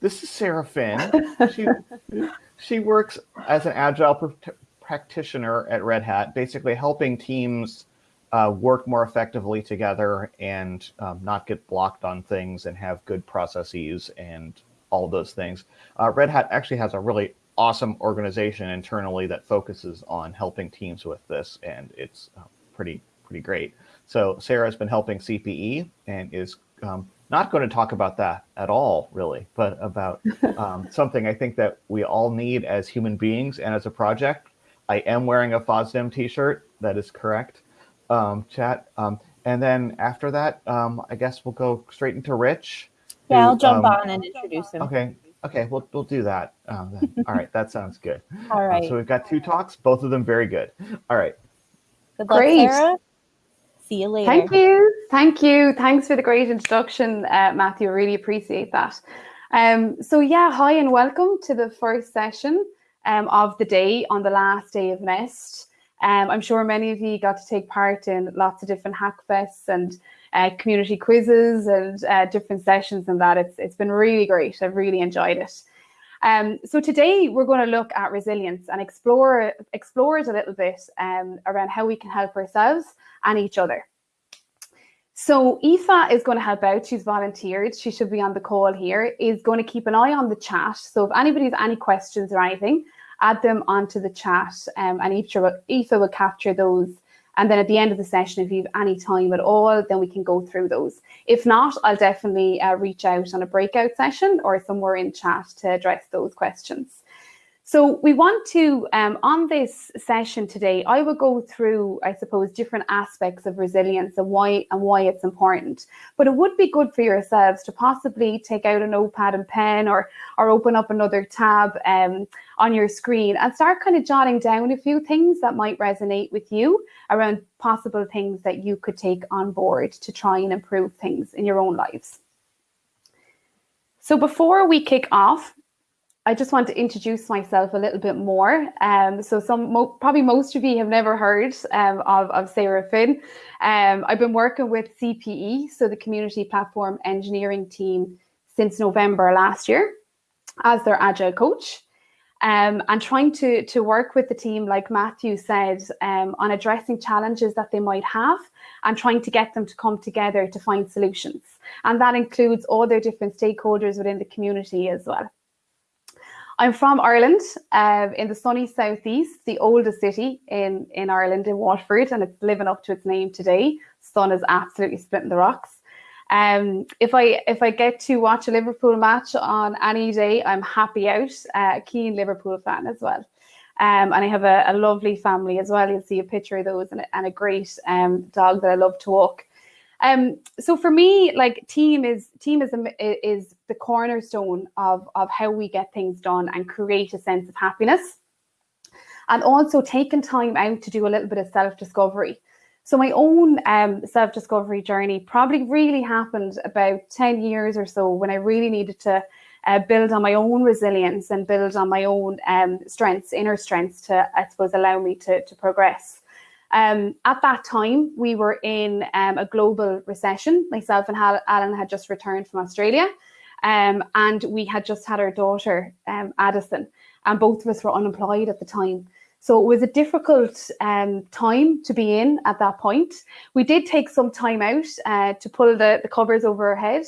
this is Sarah Finn. She, she works as an agile pr- practitioner at Red Hat, basically helping teams uh, work more effectively together and um, not get blocked on things and have good processes and all those things. Uh, Red Hat actually has a really awesome organization internally that focuses on helping teams with this, and it's uh, pretty pretty great. So Sarah's been helping CPE and is um, not going to talk about that at all, really, but about um, something I think that we all need as human beings and as a project. I am wearing a FOSDEM t-shirt. That is correct, um, chat. Um, and then after that, um, I guess we'll go straight into Rich. Yeah, who, I'll jump um, on and introduce him. Okay. Okay, we'll, we'll do that. Um, all right, that sounds good. All right. so we've got two talks, both of them very good. All right. Good luck, Great. Sarah. See you later. Thank you. Thank you. Thanks for the great introduction, uh, Matthew. I really appreciate that. Um, so, yeah, hi and welcome to the first session um, of the day on the last day of Nest. Um, I'm sure many of you got to take part in lots of different hackfests and uh, community quizzes and uh, different sessions and that. It's, it's been really great. I've really enjoyed it. Um, so today we're going to look at resilience and explore explore it a little bit um, around how we can help ourselves and each other. So Aoife is going to help out. She's volunteered. She should be on the call here. Is going to keep an eye on the chat. So if anybody has any questions or anything, add them onto the chat, um, and Aoife will, Aoife will capture those. And then at the end of the session, if you have any time at all, then we can go through those. If not, I'll definitely uh, reach out on a breakout session or somewhere in chat to address those questions. So we want to, um, on this session today, I will go through, I suppose, different aspects of resilience and why and why it's important. But it would be good for yourselves to possibly take out a notepad and pen or or open up another tab um, on your screen and start kind of jotting down a few things that might resonate with you around possible things that you could take on board to try and improve things in your own lives. So before we kick off, I just want to introduce myself a little bit more. Um, so some mo probably most of you have never heard um, of, of Sarah Finn. Um, I've been working with CPE, so the Community Platform Engineering team, since November last year as their agile coach. Um, and trying to, to work with the team, like Matthew said, um, on addressing challenges that they might have and trying to get them to come together to find solutions. And that includes all their different stakeholders within the community as well. I'm from Ireland, uh, in the sunny southeast, the oldest city in, in Ireland, in Waterford, and it's living up to its name today. Sun is absolutely splitting the rocks. Um, if I if I get to watch a Liverpool match on any day, I'm happy out. Uh, keen Liverpool fan as well. Um, and I have a, a, lovely family as well. You'll see a picture of those and, and a great um, dog that I love to walk. Um, so for me, like team is team is is the cornerstone of of how we get things done and create a sense of happiness, and also taking time out to do a little bit of self discovery. So my own um, self discovery journey probably really happened about ten years or so when I really needed to. Uh, build on my own resilience and build on my own um, strengths, inner strengths to, I suppose, allow me to, to progress. Um, at that time, we were in um, a global recession. Myself and Alan had just returned from Australia, um, and we had just had our daughter, um, Addison, and both of us were unemployed at the time. So it was a difficult um, time to be in at that point. We did take some time out uh, to pull the, the covers over our head.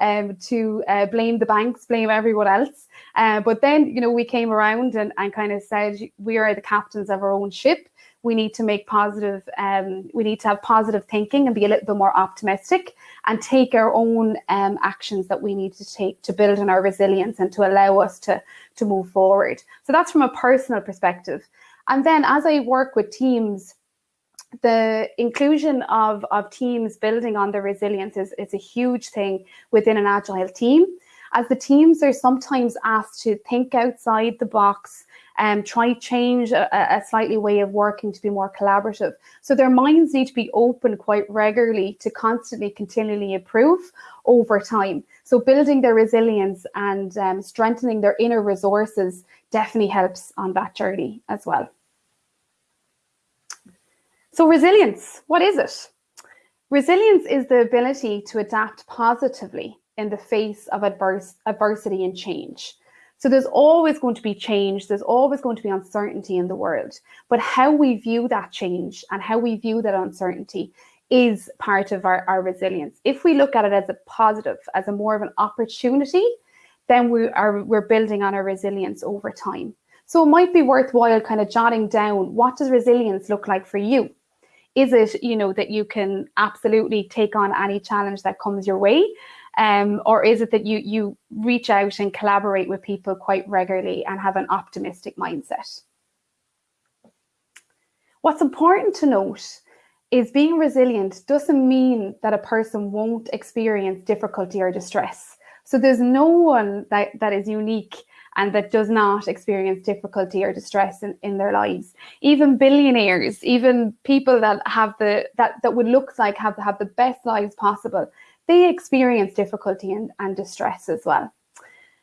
Um, to uh, blame the banks, blame everyone else. Uh, but then, you know, we came around and, and kind of said, we are the captains of our own ship we need to make positive, um, we need to have positive thinking and be a little bit more optimistic and take our own um, actions that we need to take to build on our resilience and to allow us to, to move forward. So that's from a personal perspective. And then as I work with teams, the inclusion of, of teams building on their resilience is, is a huge thing within an agile team. As the teams are sometimes asked to think outside the box, um, try change a, a slightly way of working to be more collaborative. So their minds need to be open quite regularly to constantly, continually improve over time. So building their resilience and um, strengthening their inner resources definitely helps on that journey as well. So resilience, what is it? Resilience is the ability to adapt positively in the face of adverse adversity and change. So there's always going to be change, there's always going to be uncertainty in the world. But how we view that change and how we view that uncertainty is part of our, our resilience. If we look at it as a positive, as a more of an opportunity, then we are we're building on our resilience over time. So it might be worthwhile kind of jotting down what does resilience look like for you? Is it, you know, that you can absolutely take on any challenge that comes your way? Um, or is it that you you reach out and collaborate with people quite regularly and have an optimistic mindset? What's important to note is being resilient doesn't mean that a person won't experience difficulty or distress. So there's no one that, that is unique and that does not experience difficulty or distress in, in their lives. Even billionaires, even people that have the that, that would look like have, have the best lives possible, they experience difficulty and, and distress as well.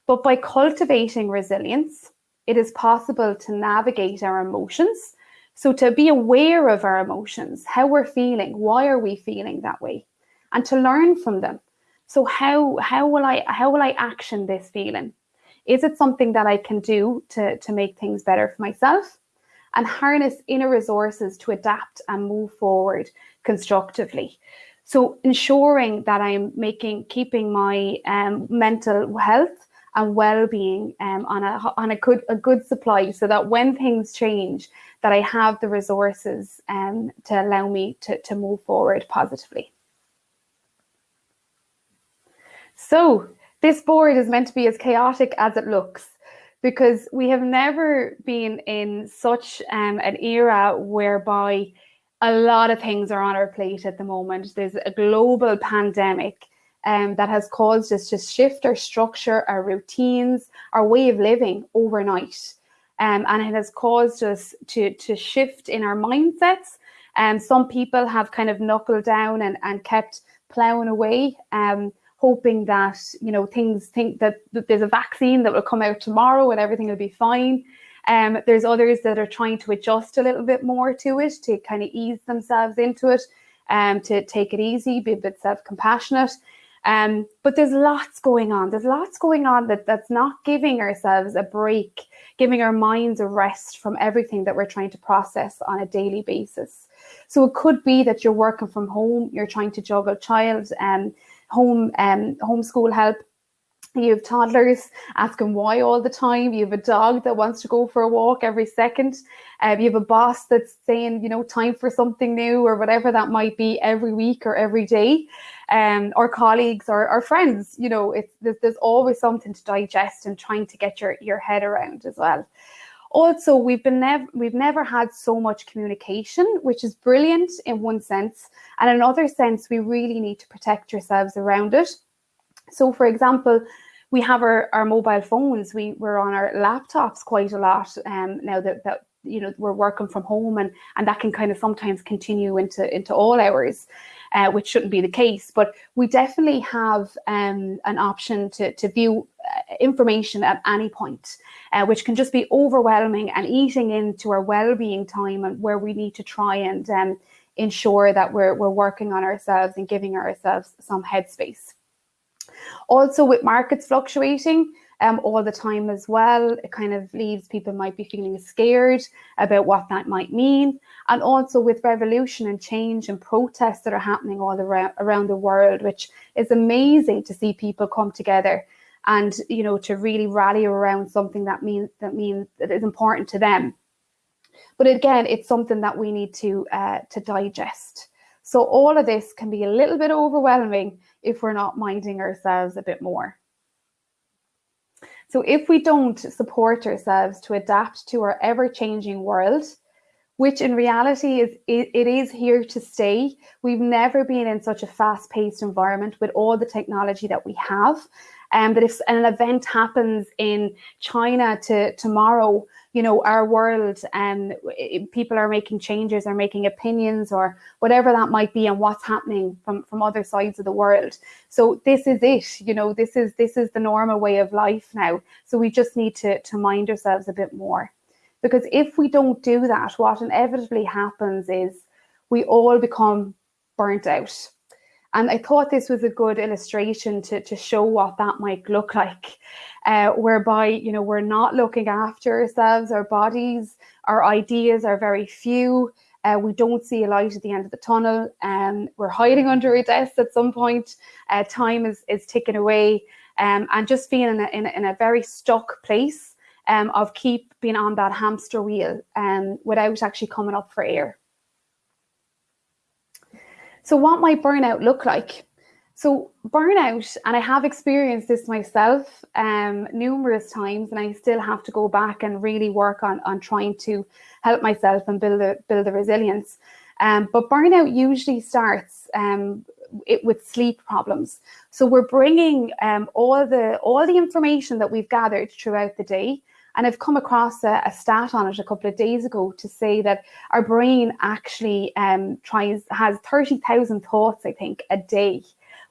But by cultivating resilience, it is possible to navigate our emotions. So to be aware of our emotions, how we're feeling, why are we feeling that way, and to learn from them. So how how will I how will I action this feeling? Is it something that I can do to, to make things better for myself? And harness inner resources to adapt and move forward constructively. So ensuring that I'm making keeping my um, mental health and well-being um, on a on a good a good supply, so that when things change, that I have the resources um, to allow me to to move forward positively. So this board is meant to be as chaotic as it looks because we have never been in such um, an era whereby a lot of things are on our plate at the moment. There's a global pandemic um, that has caused us to shift our structure, our routines, our way of living overnight. Um, and it has caused us to, to shift in our mindsets. And um, some people have kind of knuckled down and, and kept plowing away, um, hoping that, you know, things think that, that there's a vaccine that will come out tomorrow and everything will be fine. Um, there's others that are trying to adjust a little bit more to it, to kind of ease themselves into it, um, to take it easy, be a bit self-compassionate. Um, but there's lots going on. There's lots going on that, that's not giving ourselves a break, giving our minds a rest from everything that we're trying to process on a daily basis. So it could be that you're working from home, you're trying to juggle child and um, home um, homeschool help, you have toddlers asking why all the time. You have a dog that wants to go for a walk every second. Uh, you have a boss that's saying, you know, time for something new or whatever that might be every week or every day. Um, or colleagues or, or friends, you know, it's there's, always something to digest and trying to get your, your head around as well. Also, we've been never we've never had so much communication, which is brilliant in one sense, and in another sense, we really need to protect yourselves around it. So for example, we have our, our mobile phones, we, we're on our laptops quite a lot um, now that, that you know we're working from home and and that can kind of sometimes continue into into all hours uh, which shouldn't be the case. But we definitely have um, an option to to view uh, information at any point uh, which can just be overwhelming and eating into our well-being time and where we need to try and um, ensure that we're, we're working on ourselves and giving ourselves some headspace also with markets fluctuating um, all the time as well, it kind of leaves people might be feeling scared about what that might mean. And also with revolution and change and protests that are happening all around, around the world, which is amazing to see people come together and you know to really rally around something that means that means that is important to them. But again, it's something that we need to uh, to digest. So all of this can be a little bit overwhelming if we're not minding ourselves a bit more. So if we don't support ourselves to adapt to our ever-changing world, which in reality is it, is here to stay. We've never been in such a fast-paced environment with all the technology that we have. And um, that if an event happens in China to tomorrow, you know, our world and um, people are making changes or making opinions or whatever that might be and what's happening from, from other sides of the world. So this is it, you know, this is this is the normal way of life now. So we just need to, to mind ourselves a bit more. Because if we don't do that, what inevitably happens is we all become burnt out. And I thought this was a good illustration to, to show what that might look like, uh, whereby, you know, we're not looking after ourselves, our bodies, our ideas are very few. Uh, we don't see a light at the end of the tunnel. Um, we're hiding under a desk at some point. Uh, time is, is ticking away um, and just being in a, in a, in a very stuck place um, of keep being on that hamster wheel um, without actually coming up for air. So what might burnout look like? So burnout, and I have experienced this myself um, numerous times, and I still have to go back and really work on, on trying to help myself and build a, build the resilience. Um, but burnout usually starts um, it, with sleep problems. So we're bringing um, all the all the information that we've gathered throughout the day, and I've come across a, a stat on it a couple of days ago to say that our brain actually um, tries has thirty thousand thoughts, I think, a day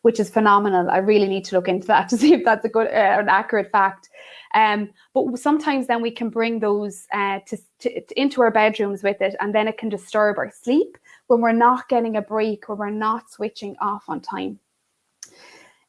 which is phenomenal. I really need to look into that to see if that's a good, uh, an accurate fact. Um, but sometimes then we can bring those uh, to, to, into our bedrooms with it, and then it can disturb our sleep when we're not getting a break, when we're not switching off on time.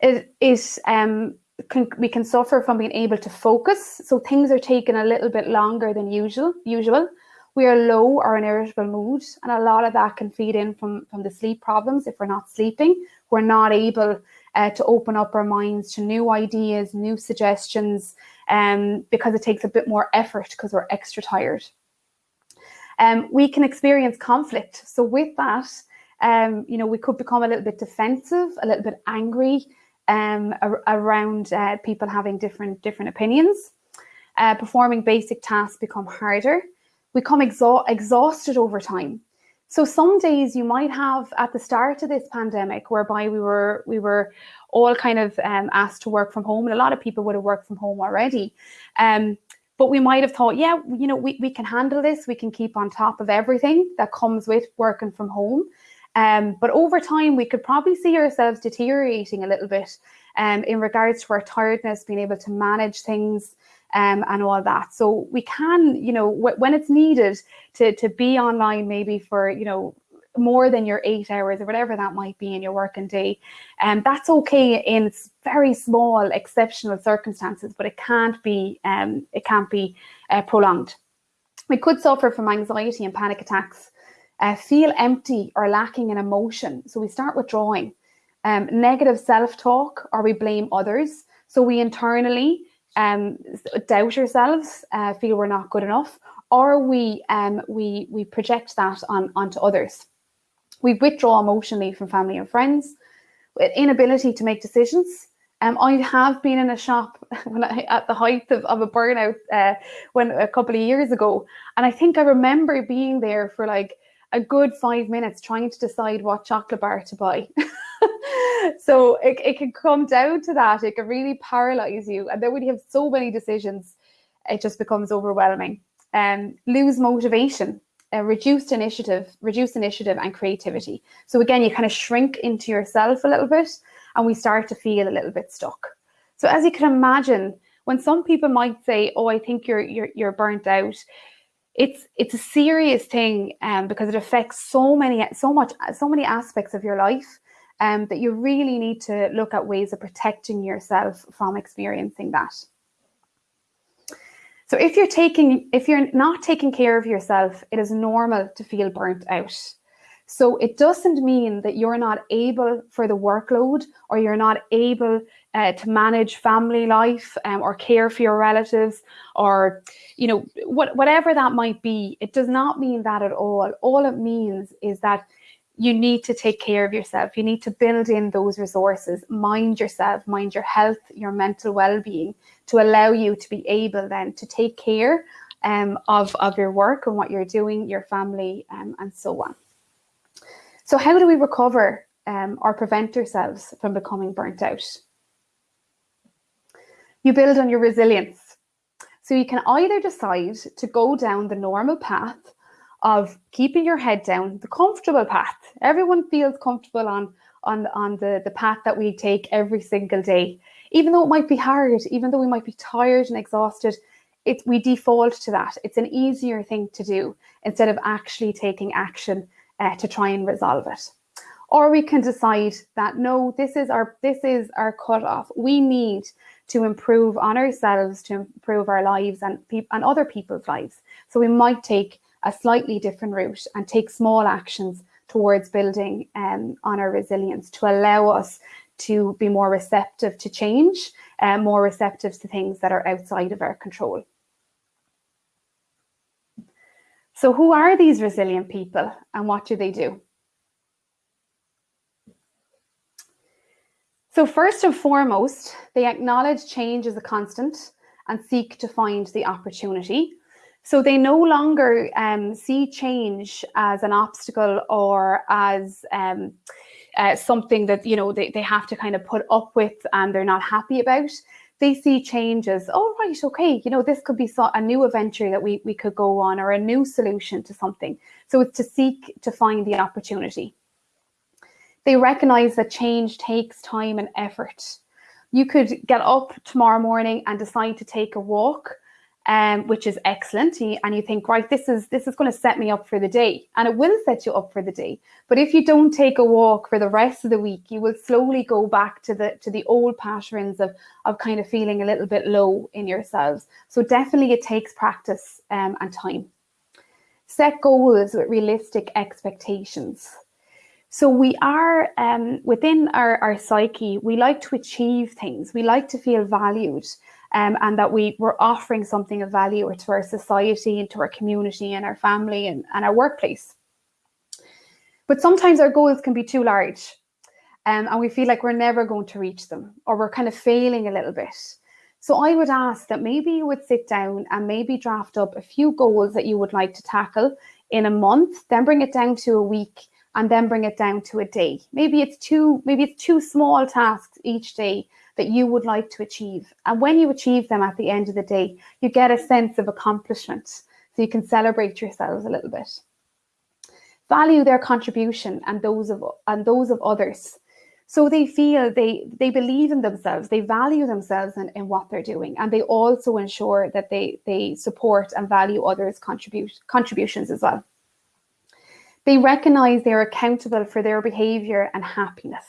It is um, can, we can suffer from being able to focus, so things are taking a little bit longer than usual. Usual, we are low or in irritable mood, and a lot of that can feed in from from the sleep problems if we're not sleeping we're not able uh, to open up our minds to new ideas, new suggestions, um, because it takes a bit more effort because we're extra tired. Um, we can experience conflict. So with that, um, you know, we could become a little bit defensive, a little bit angry um, around uh, people having different different opinions. Uh, performing basic tasks become harder. We become exa exhausted over time. So some days you might have at the start of this pandemic, whereby we were we were all kind of um, asked to work from home, and a lot of people would have worked from home already. Um, but we might have thought, yeah, you know, we, we can handle this. We can keep on top of everything that comes with working from home. Um, but over time, we could probably see ourselves deteriorating a little bit um, in regards to our tiredness, being able to manage things, um, and all that. So we can, you know, when it's needed to to be online, maybe for you know more than your eight hours or whatever that might be in your working day, and um, that's okay in very small exceptional circumstances, but it can't be um, it can't be uh, prolonged. We could suffer from anxiety and panic attacks, uh, feel empty or lacking in emotion. So we start withdrawing. Um, negative self-talk or we blame others. So we internally um, doubt ourselves, uh, feel we're not good enough, or we um, we we project that on onto others. We withdraw emotionally from family and friends, inability to make decisions. Um, I have been in a shop I, at the height of, of a burnout uh, when a couple of years ago, and I think I remember being there for like a good five minutes trying to decide what chocolate bar to buy. so it, it can come down to that. It can really paralyze you. And then when you have so many decisions, it just becomes overwhelming. Um, lose motivation, uh, reduced initiative, reduced initiative and creativity. So again, you kind of shrink into yourself a little bit and we start to feel a little bit stuck. So as you can imagine, when some people might say, oh, I think you're, you're, you're burnt out, it's it's a serious thing um, because it affects so many so much so many aspects of your life um, that you really need to look at ways of protecting yourself from experiencing that. So if you're taking, if you're not taking care of yourself, it is normal to feel burnt out. So it doesn't mean that you're not able for the workload or you're not able uh, to manage family life um, or care for your relatives or, you know, what, whatever that might be. It does not mean that at all. All it means is that you need to take care of yourself. You need to build in those resources, mind yourself, mind your health, your mental well-being to allow you to be able then to take care um, of, of your work and what you're doing, your family um, and so on. So how do we recover um, or prevent ourselves from becoming burnt out? You build on your resilience. So you can either decide to go down the normal path of keeping your head down, the comfortable path. Everyone feels comfortable on, on, on the, the path that we take every single day. Even though it might be hard, even though we might be tired and exhausted, it, we default to that. It's an easier thing to do instead of actually taking action uh, to try and resolve it. Or we can decide that no, this is our this is our cutoff. We need to improve on ourselves, to improve our lives and, and other people's lives. So we might take a slightly different route and take small actions towards building um, on our resilience to allow us to be more receptive to change, and uh, more receptive to things that are outside of our control. So who are these resilient people and what do they do? So first and foremost, they acknowledge change as a constant and seek to find the opportunity. So they no longer um, see change as an obstacle or as um, uh, something that you know they, they have to kind of put up with and they're not happy about. They see change as, oh right, okay, you know, this could be so, a new adventure that we, we could go on or a new solution to something. So it's to seek to find the opportunity. They recognize that change takes time and effort. You could get up tomorrow morning and decide to take a walk um, which is excellent. And you think, right, this is this is going to set me up for the day, and it will set you up for the day. But if you don't take a walk for the rest of the week, you will slowly go back to the to the old patterns of of kind of feeling a little bit low in yourselves. So definitely, it takes practice um, and time. Set goals with realistic expectations. So we are um, within our, our psyche, we like to achieve things. We like to feel valued um, and that we were offering something of value to our society and to our community and our family and, and our workplace. But sometimes our goals can be too large um, and we feel like we're never going to reach them or we're kind of failing a little bit. So I would ask that maybe you would sit down and maybe draft up a few goals that you would like to tackle in a month, then bring it down to a week and then bring it down to a day. Maybe it's two, maybe it's two small tasks each day that you would like to achieve. And when you achieve them at the end of the day, you get a sense of accomplishment. So you can celebrate yourselves a little bit. Value their contribution and those of and those of others. So they feel they they believe in themselves, they value themselves in, in what they're doing, and they also ensure that they they support and value others' contribute contributions as well. They recognize they're accountable for their behavior and happiness.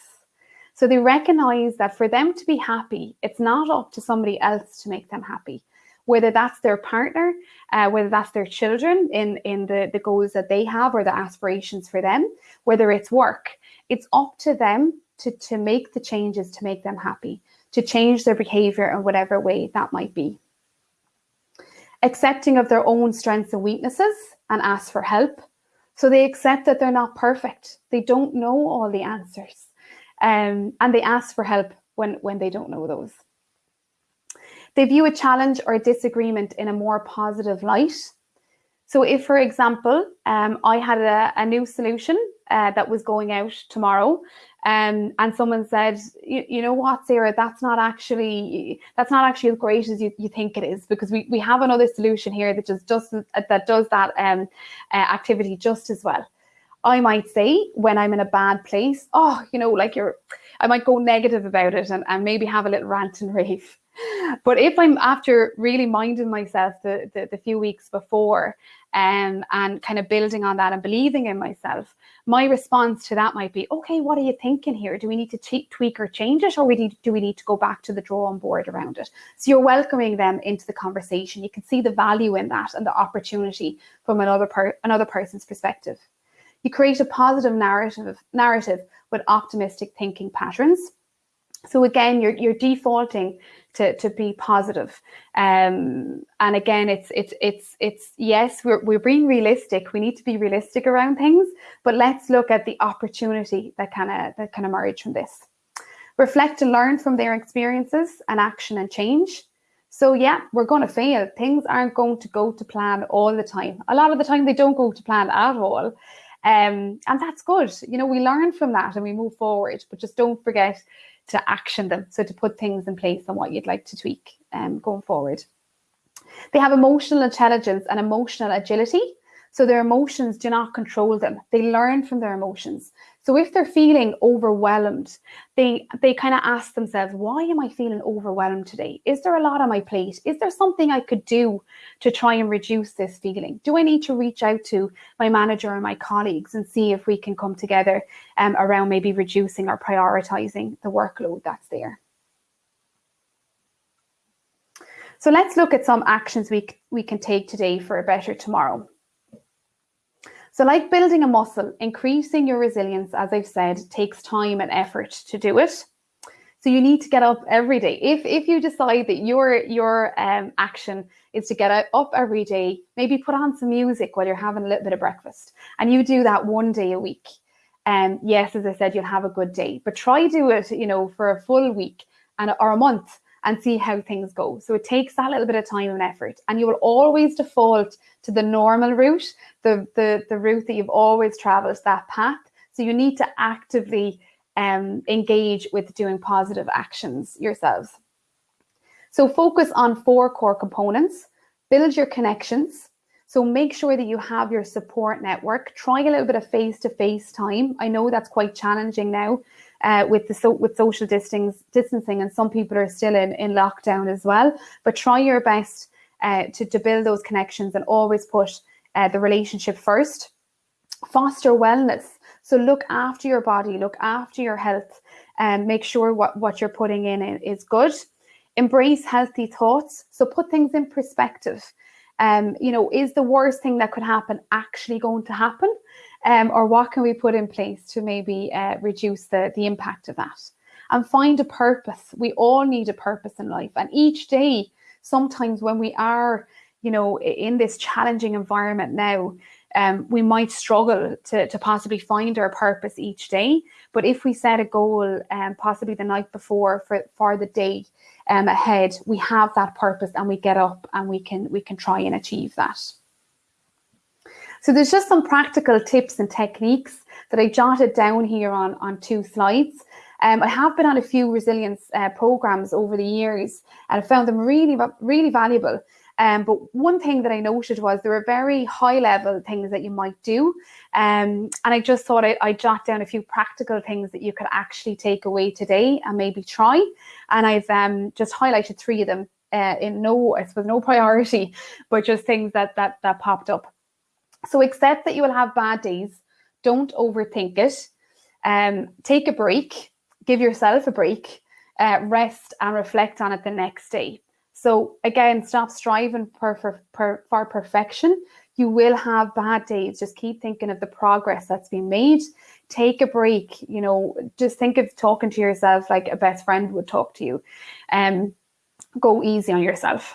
So they recognize that for them to be happy, it's not up to somebody else to make them happy, whether that's their partner, uh, whether that's their children in, in the, the goals that they have or the aspirations for them, whether it's work, it's up to them to, to make the changes to make them happy, to change their behavior in whatever way that might be. Accepting of their own strengths and weaknesses and ask for help. So they accept that they're not perfect. They don't know all the answers um, and they ask for help when, when they don't know those. They view a challenge or a disagreement in a more positive light. So if, for example, um, I had a, a new solution uh, that was going out tomorrow um, and someone said, you, know what, Sarah, that's not actually that's not actually as great as you, you think it is because we, we have another solution here that just does that does that um, uh, activity just as well. I might say when I'm in a bad place, oh, you know, like you're, I might go negative about it and, and maybe have a little rant and rave. But if I'm after really minding myself the, the, the few weeks before um, and kind of building on that and believing in myself, my response to that might be, okay, what are you thinking here? Do we need to tweak or change it, or we need, do we need to go back to the drawing board around it? So you're welcoming them into the conversation. You can see the value in that and the opportunity from another per another person's perspective. You create a positive narrative, narrative with optimistic thinking patterns. So again, you're, you're defaulting to, to be positive. Um, and again, it's, it's, it's, it's, yes, we're, we're being realistic. We need to be realistic around things, but let's look at the opportunity that kind of, that can emerge from this. Reflect and learn from their experiences and action and change. So yeah, we're going to fail. Things aren't going to go to plan all the time. A lot of the time they don't go to plan at all. Um, and that's good. You know, we learn from that and we move forward, but just don't forget to action them. So to put things in place on what you'd like to tweak um, going forward. They have emotional intelligence and emotional agility. So their emotions do not control them. They learn from their emotions. So if they're feeling overwhelmed, they they kind of ask themselves, why am I feeling overwhelmed today? Is there a lot on my plate? Is there something I could do to try and reduce this feeling? Do I need to reach out to my manager and my colleagues and see if we can come together um, around maybe reducing or prioritizing the workload that's there? So let's look at some actions we, we can take today for a better tomorrow. So like building a muscle, increasing your resilience, as I've said, takes time and effort to do it. So you need to get up every day. If if you decide that your your um, action is to get up every day, maybe put on some music while you're having a little bit of breakfast, and you do that one day a week. And um, yes, as I said, you'll have a good day. But try do it, you know, for a full week and or a month and see how things go. So it takes that little bit of time and effort. And you will always default to the normal route, the, the, the route that you've always traveled, that path. So you need to actively um, engage with doing positive actions yourselves. So focus on four core components, build your connections. So make sure that you have your support network. Try a little bit of face-to-face -face time. I know that's quite challenging now uh, with the so, with social distancing, and some people are still in in lockdown as well. But try your best uh, to to build those connections and always put uh, the relationship first. Foster wellness. So look after your body, look after your health, and make sure what what you're putting in is good. Embrace healthy thoughts. So put things in perspective. Um, you know, is the worst thing that could happen actually going to happen? Um, or what can we put in place to maybe uh, reduce the, the impact of that? And find a purpose. We all need a purpose in life. And each day, sometimes when we are, you know, in this challenging environment now, um, we might struggle to, to possibly find our purpose each day. But if we set a goal, um, possibly the night before for, for the day um, ahead, we have that purpose and we get up and we can we can try and achieve that. So there's just some practical tips and techniques that I jotted down here on, on two slides. Um, I have been on a few resilience uh, programs over the years and I found them really, really valuable. Um, but one thing that I noted was there were very high level things that you might do. Um, and I just thought I'd, I'd, jot down a few practical things that you could actually take away today and maybe try. And I've um, just highlighted three of them uh, in no, I suppose, no priority, but just things that, that, that popped up. So accept that you will have bad days. Don't overthink it. Um, take a break. Give yourself a break. Uh, rest and reflect on it the next day. So again, stop striving for, perfection. You will have bad days. Just keep thinking of the progress that's been made. Take a break. You know, just think of talking to yourself like a best friend would talk to you. Um, go easy on yourself.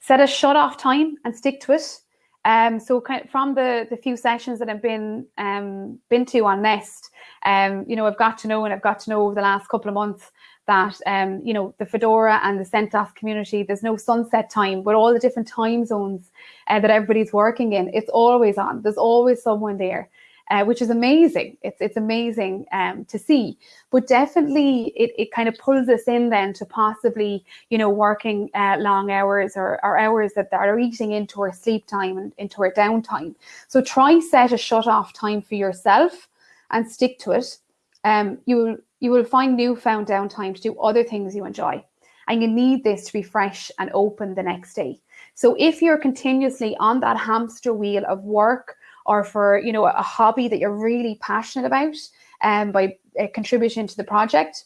Set a shut off time and stick to it. Um, so kind of from the the few sessions that I've been um, been to on Nest, um, you know, I've got to know and I've got to know over the last couple of months that um, you know the Fedora and the CentOS community, there's no sunset time, but all the different time zones uh, that everybody's working in, it's always on. There's always someone there uh, which is amazing. It's it's amazing um, to see. But definitely, it, it kind of pulls us in then to possibly, you know, working uh, long hours or, or hours that, are eating into our sleep time and into our downtime. So try set a shut off time for yourself and stick to it. Um, you will you will find newfound downtime to do other things you enjoy. And you need this to be fresh and open the next day. So if you're continuously on that hamster wheel of work or for you know a hobby that you're really passionate about um, by uh, contributing to the project.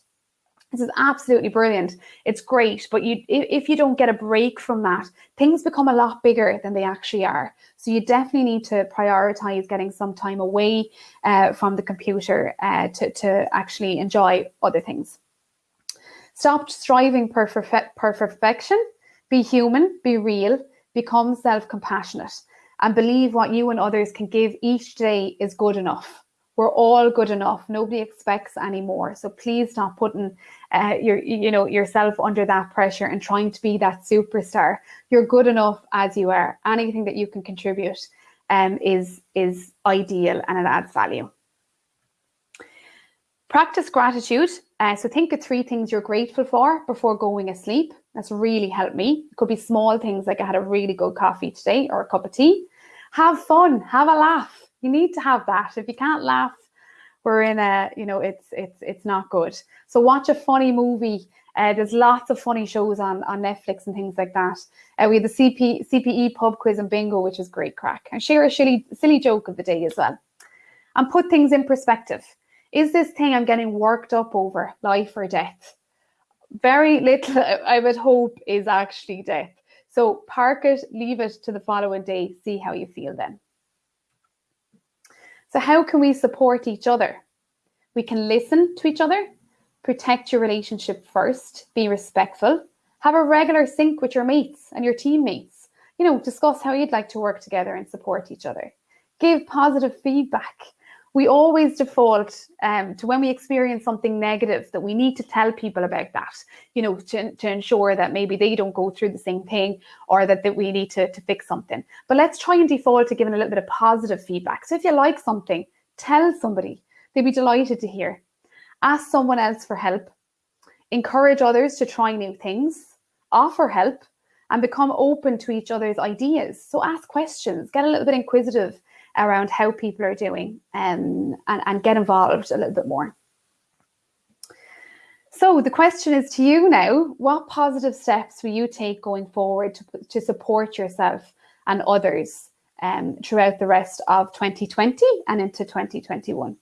This is absolutely brilliant. It's great but you if you don't get a break from that things become a lot bigger than they actually are. So you definitely need to prioritize getting some time away uh, from the computer uh, to, to actually enjoy other things. Stop striving for perfection. Be human be real become self-compassionate and believe what you and others can give each day is good enough. We're all good enough. Nobody expects any more. So please stop putting uh, your, you know, yourself under that pressure and trying to be that superstar. You're good enough as you are. Anything that you can contribute um, is, is ideal and it adds value. Practice gratitude. Uh, so think of three things you're grateful for before going asleep. That's really helped me. It could be small things like I had a really good coffee today or a cup of tea. have fun, have a laugh. You need to have that. If you can't laugh, we're in a, you know, it's it's it's not good. So watch a funny movie. Uh, there's lots of funny shows on, on Netflix and things like that. Uh, we have the CP, CPE pub quiz and bingo, which is great crack. And share a silly, silly joke of the day as well. And put things in perspective. Is this thing I'm getting worked up over life or death? Very little, I would hope, is actually death. So park it, leave it to the following day, see how you feel then. So, how can we support each other? We can listen to each other, protect your relationship first, be respectful, have a regular sync with your mates and your teammates. You know, discuss how you'd like to work together and support each other. Give positive feedback we always default um, to when we experience something negative that we need to tell people about that, you know, to, to ensure that maybe they don't go through the same thing or that, that we need to, to fix something. But let's try and default to giving a little bit of positive feedback. So if you like something, tell somebody. They'd be delighted to hear. Ask someone else for help. Encourage others to try new things. Offer help and become open to each other's ideas. So ask questions, get a little bit inquisitive around how people are doing um, and, and get involved a little bit more. So the question is to you now, what positive steps will you take going forward to, to support yourself and others um, throughout the rest of 2020 and into 2021?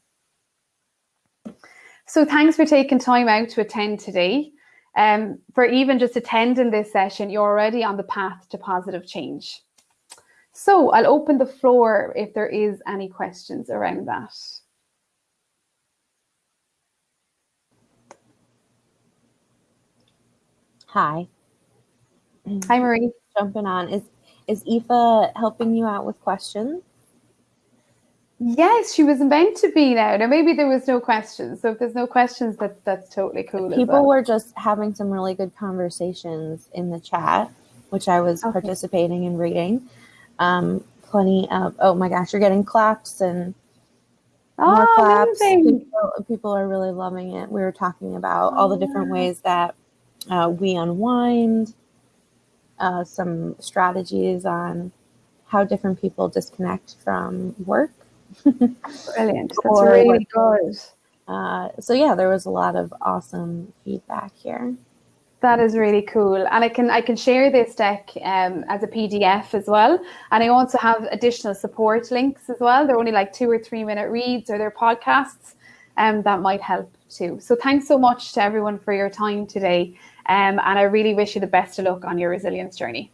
So thanks for taking time out to attend today. Um, for even just attending this session, you're already on the path to positive change. So I'll open the floor if there is any questions around that. Hi. Hi, Marie. Jumping on. Is is Aoife helping you out with questions? Yes, she was meant to be now. Now maybe there was no questions. So if there's no questions, that that's totally cool. People well. were just having some really good conversations in the chat, which I was okay. participating and reading um, plenty of oh my gosh, you're getting claps and more oh, claps. People, people, are really loving it. We were talking about oh, all the different yeah. ways that uh, we unwind, uh, some strategies on how different people disconnect from work. Brilliant. That's really good. Uh, so yeah, there was a lot of awesome feedback here. That is really cool, and I can I can share this deck um, as a PDF as well, and I also have additional support links as well. They're only like two or three minute reads or their podcasts, and um, that might help too. So thanks so much to everyone for your time today, um, and I really wish you the best of luck on your resilience journey.